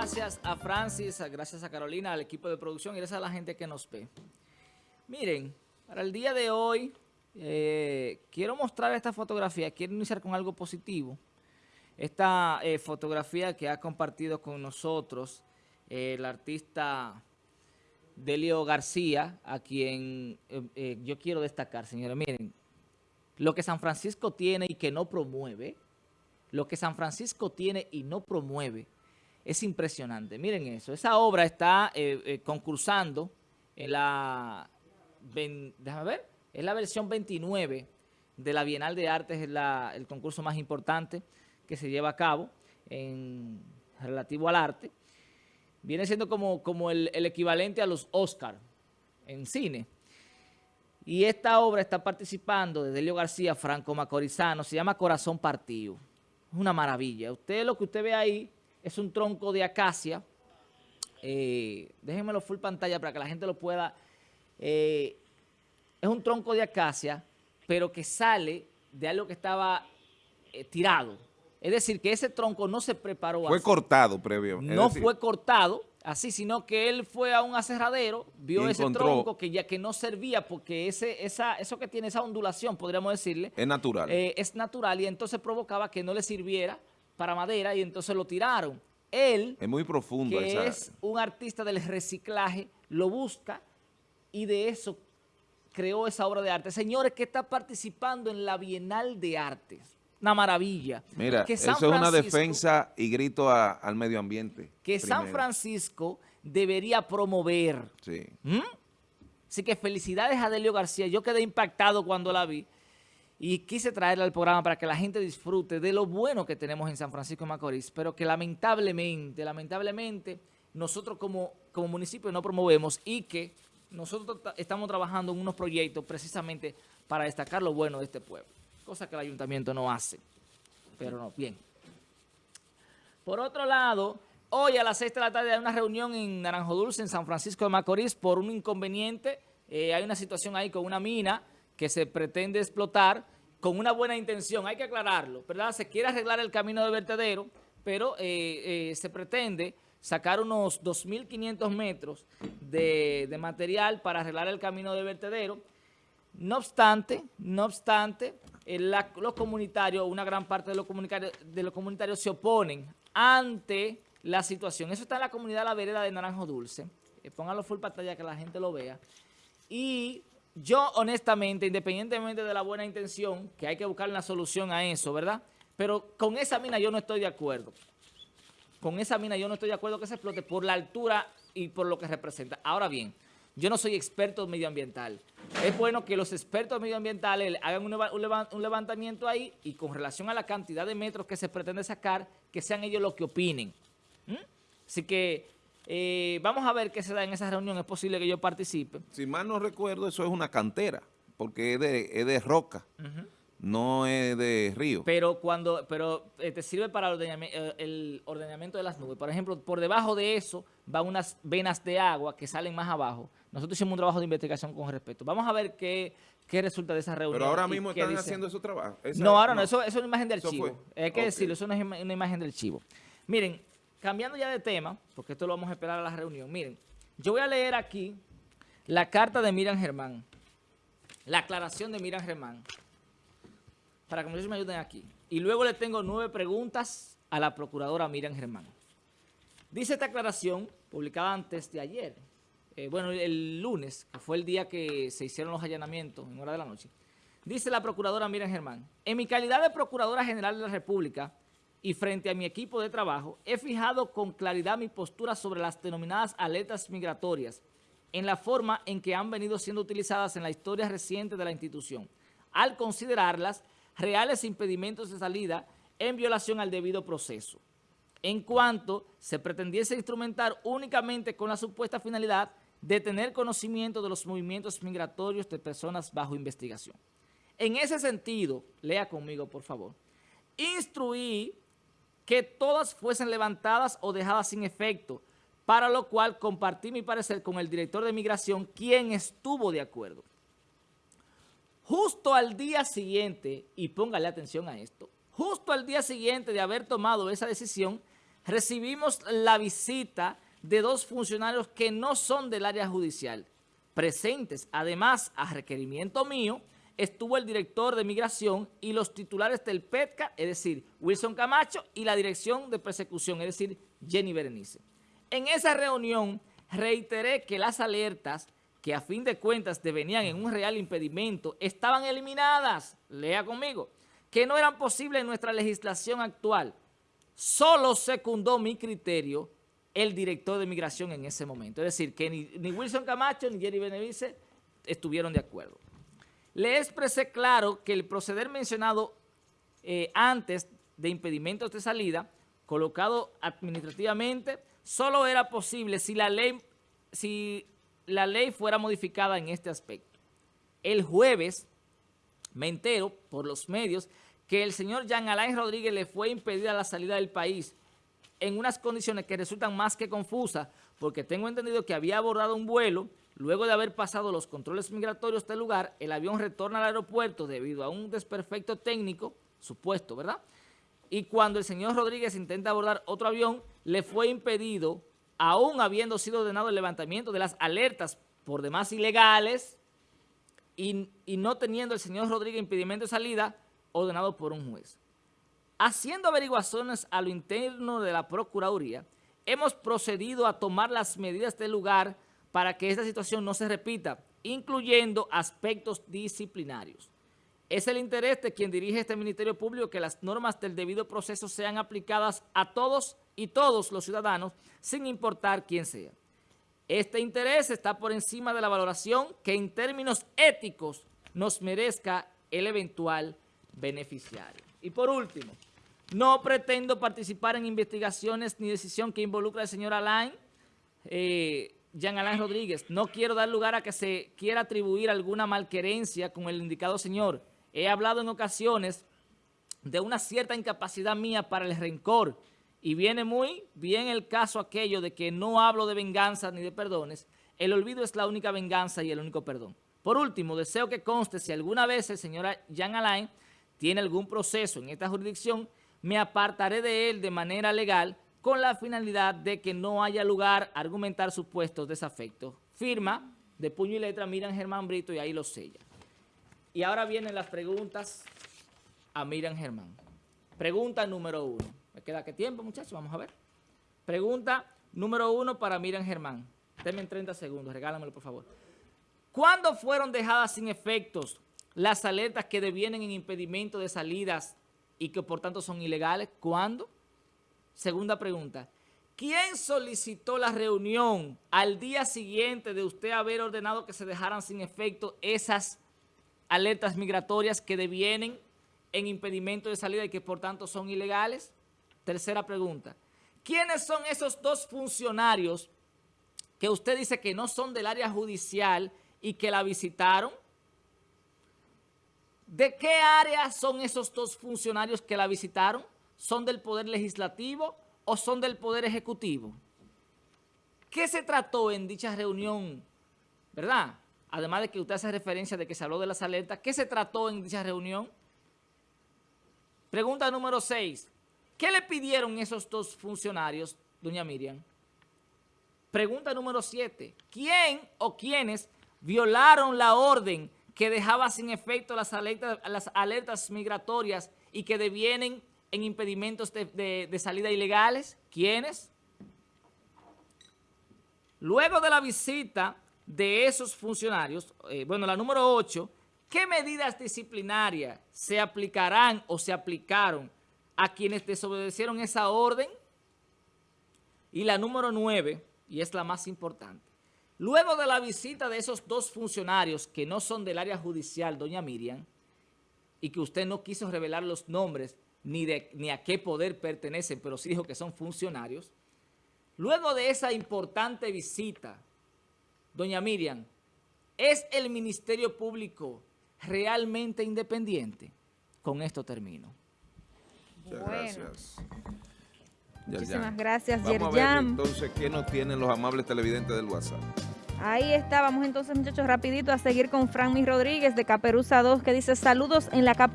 Gracias a Francis, gracias a Carolina, al equipo de producción y gracias a la gente que nos ve. Miren, para el día de hoy eh, quiero mostrar esta fotografía, quiero iniciar con algo positivo. Esta eh, fotografía que ha compartido con nosotros eh, el artista Delio García, a quien yo quiero destacar, señores. Miren, lo que San Francisco tiene y que no promueve, lo que San Francisco tiene y no promueve, es impresionante. Miren eso. Esa obra está eh, eh, concursando en la... déjame ver. Es la versión 29 de la Bienal de Artes. Es el concurso más importante que se lleva a cabo en relativo al arte. Viene siendo como, como el, equivalente a los Oscar en cine. Y esta obra está participando de Delio García, Franco Macorizano. Se llama Corazón Partido. Es una maravilla. Usted lo que usted ve ahí es un tronco de acacia. Eh, déjenmelo full pantalla para que la gente lo pueda... Eh, es un tronco de acacia, pero que sale de algo que estaba eh, tirado. Es decir, que ese tronco no se preparó Fue cortado previo. No fue cortado así, sino que él fue a un aserradero, vio ese tronco que ya que no servía porque ese, esa, eso que tiene esa ondulación, podríamos decirle. Es natural. es natural y entonces provocaba que no le sirviera para madera y entonces lo tiraron. Él, es muy profundo que es un artista del reciclaje, lo busca y de eso creó esa obra de arte. Señores, que está participando en la Bienal de Artes. Una maravilla. Mira, eso es una defensa y grito al medio ambiente. Que San Francisco debería promover. Sí. ¿Mm? Así que felicidades a Delio García. Yo quedé impactado cuando la vi y quise traerla al programa para que la gente disfrute de lo bueno que tenemos en San Francisco de Macorís, pero que lamentablemente, lamentablemente, nosotros como, como municipio no promovemos y que nosotros estamos trabajando en unos proyectos precisamente para destacar lo bueno de este pueblo, cosa que el ayuntamiento no hace, pero no, bien. Por otro lado, hoy a las 6 de la tarde hay una reunión en Naranjo Dulce, en San Francisco de Macorís, por un inconveniente, eh, hay una situación ahí con una mina, que se pretende explotar con una buena intención, hay que aclararlo, ¿verdad? Se quiere arreglar el camino de vertedero, pero eh, eh, se pretende sacar unos 2.500 metros de, material para arreglar el camino de vertedero. No obstante, no obstante, los comunitarios, una gran parte de los comunitarios, de los comunitarios se oponen ante la situación. Eso está en la comunidad La Vereda de Naranjo Dulce. Eh, full pantalla que la gente lo vea. Y yo, honestamente, independientemente de la buena intención, que hay que buscar una solución a eso, ¿verdad? Pero con esa mina yo no estoy de acuerdo. Con esa mina yo no estoy de acuerdo que se explote por la altura y por lo que representa. Ahora bien, yo no soy experto medioambiental. Es bueno que los expertos medioambientales hagan un levantamiento ahí y con relación a la cantidad de metros que se pretende sacar, que sean ellos los que opinen. ¿Mm? Así que eh, vamos a ver qué se da en esa reunión. Es posible que yo participe. Si mal no recuerdo, eso es una cantera, porque es de, de roca. No es de río. Pero cuando pero eh, te sirve para eh, el ordenamiento, de las nubes. Por ejemplo, por debajo de eso van unas venas de agua que salen más abajo. Nosotros hicimos un trabajo de investigación con respecto. Vamos a ver qué, qué resulta de esa reunión. Pero ahora mismo están haciendo su trabajo. no, ahora no, eso, es una imagen del chivo. Hay que decirlo, eso no es una imagen del chivo. Miren, cambiando ya de tema, porque esto lo vamos a esperar a la reunión, miren, yo voy a leer aquí la carta de Miriam Germán, la aclaración de Miriam Germán, para que muchachos me ayuden aquí. Y luego le tengo nueve preguntas a la procuradora Miriam Germán. Dice esta aclaración, publicada antes de ayer, eh, bueno, el lunes, que fue el día que se hicieron los allanamientos en hora de la noche, dice la procuradora Miriam Germán, en mi calidad de Procuradora General de la República, y frente a mi equipo de trabajo, he fijado con claridad mi postura sobre las denominadas aletas migratorias en la forma en que han venido siendo utilizadas en la historia reciente de la institución, al considerarlas reales impedimentos de salida en violación al debido proceso. En cuanto se pretendiese instrumentar únicamente con la supuesta finalidad de tener conocimiento de los movimientos migratorios de personas bajo investigación. En ese sentido, lea conmigo por favor, instruí que todas fuesen levantadas o dejadas sin efecto, para lo cual compartí mi parecer con el director de migración, quien estuvo de acuerdo. Justo al día siguiente, y póngale atención a esto, justo al día siguiente de haber tomado esa decisión, recibimos la visita de dos funcionarios que no son del área judicial presentes. Además, a requerimiento mío, estuvo el director de migración y los titulares del PETCA, es decir, Wilson Camacho, y la dirección de persecución, es decir, Jenny Berenice. En esa reunión reiteré que las alertas que a fin de cuentas devenían en un real impedimento estaban eliminadas, lea conmigo, que no eran posibles en nuestra legislación actual. Solo secundó mi criterio el director de migración en ese momento. Es decir, que ni, Wilson Camacho ni Jerry Benevice estuvieron de acuerdo. Le expresé claro que el proceder mencionado eh, antes de impedimentos de salida, colocado administrativamente, solo era posible si la ley, si la ley fuera modificada en este aspecto. El jueves me entero por los medios que el señor Jean Alain Rodríguez le fue impedida la salida del país en unas condiciones que resultan más que confusas, porque tengo entendido que había abordado un vuelo, luego de haber pasado los controles migratorios del lugar, el avión retorna al aeropuerto debido a un desperfecto técnico, supuesto, ¿verdad? Y cuando el señor Rodríguez intenta abordar otro avión, le fue impedido, aún habiendo sido ordenado el levantamiento de las alertas por demás ilegales y, no teniendo el señor Rodríguez impedimento de salida ordenado por un juez. Haciendo averiguaciones a lo interno de la Procuraduría, hemos procedido a tomar las medidas del lugar para que esta situación no se repita, incluyendo aspectos disciplinarios. Es el interés de quien dirige este Ministerio Público que las normas del debido proceso sean aplicadas a todos y todos los ciudadanos, sin importar quién sea. Este interés está por encima de la valoración que en términos éticos nos merezca el eventual beneficiario. Y por último, no pretendo participar en investigaciones ni decisión que involucre al señor Alain, eh, Jean Alain Rodríguez. No quiero dar lugar a que se quiera atribuir alguna malquerencia con el indicado señor. He hablado en ocasiones de una cierta incapacidad mía para el rencor y viene muy bien el caso aquello de que no hablo de venganza ni de perdones. El olvido es la única venganza y el único perdón. Por último, deseo que conste si alguna vez el señor Jean Alain tiene algún proceso en esta jurisdicción, me apartaré de él de manera legal con la finalidad de que no haya lugar a argumentar supuestos desafectos. Firma de puño y letra Miran Germán Brito y ahí lo sella. Y ahora vienen las preguntas a Miran Germán. Pregunta número uno. ¿Me queda qué tiempo, muchachos? Vamos a ver. Pregunta número uno para Miran Germán. Denme en 30 segundos, regálamelo por favor. ¿Cuándo fueron dejadas sin efectos las alertas que devienen en impedimento de salidas y que por tanto son ilegales. ¿Cuándo? Segunda pregunta. ¿Quién solicitó la reunión al día siguiente de usted haber ordenado que se dejaran sin efecto esas alertas migratorias que devienen en impedimento de salida y que por tanto son ilegales? Tercera pregunta. ¿Quiénes son esos dos funcionarios que usted dice que no son del área judicial y que la visitaron? ¿De qué área son esos dos funcionarios que la visitaron? ¿Son del Poder Legislativo o son del Poder Ejecutivo? ¿Qué se trató en dicha reunión? ¿Verdad? Además de que usted hace referencia de que se habló de las alertas, ¿qué se trató en dicha reunión? Pregunta número 6. ¿Qué le pidieron esos dos funcionarios, doña Miriam? Pregunta número 7. ¿Quién o quiénes violaron la orden que dejaba sin efecto las alertas, las alertas migratorias y que devienen en impedimentos de, salida ilegales. ¿Quiénes? Luego de la visita de esos funcionarios, eh, bueno, la número 8, ¿qué medidas disciplinarias se aplicarán o se aplicaron a quienes desobedecieron esa orden? Y la número 9, y es la más importante, Luego de la visita de esos dos funcionarios que no son del área judicial, doña Miriam, y que usted no quiso revelar los nombres ni, de, ni a qué poder pertenecen, pero sí dijo que son funcionarios, luego de esa importante visita, doña Miriam, ¿es el Ministerio Público realmente independiente? Con esto termino. Muchas gracias. Muchísimas gracias, Vamos a ver entonces qué nos tienen los amables televidentes del WhatsApp. Ahí está, vamos entonces muchachos rapidito a seguir con Franmi Rodríguez de Caperuza 2 que dice saludos en la Caperuza.